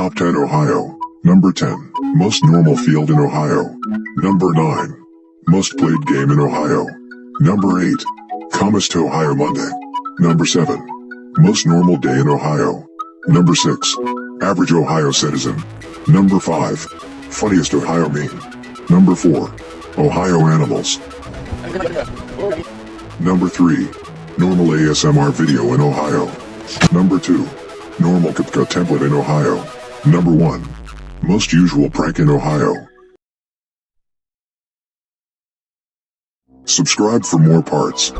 Top 10 Ohio. Number 10. Most normal field in Ohio. Number 9. Most played game in Ohio. Number 8. Comest Ohio Monday. Number 7. Most normal day in Ohio. Number 6. Average Ohio citizen. Number 5. Funniest Ohio meme. Number 4. Ohio animals. Number 3. Normal ASMR video in Ohio. Number 2. Normal CapCut template in Ohio. Number 1. Most usual prank in Ohio. Subscribe for more parts.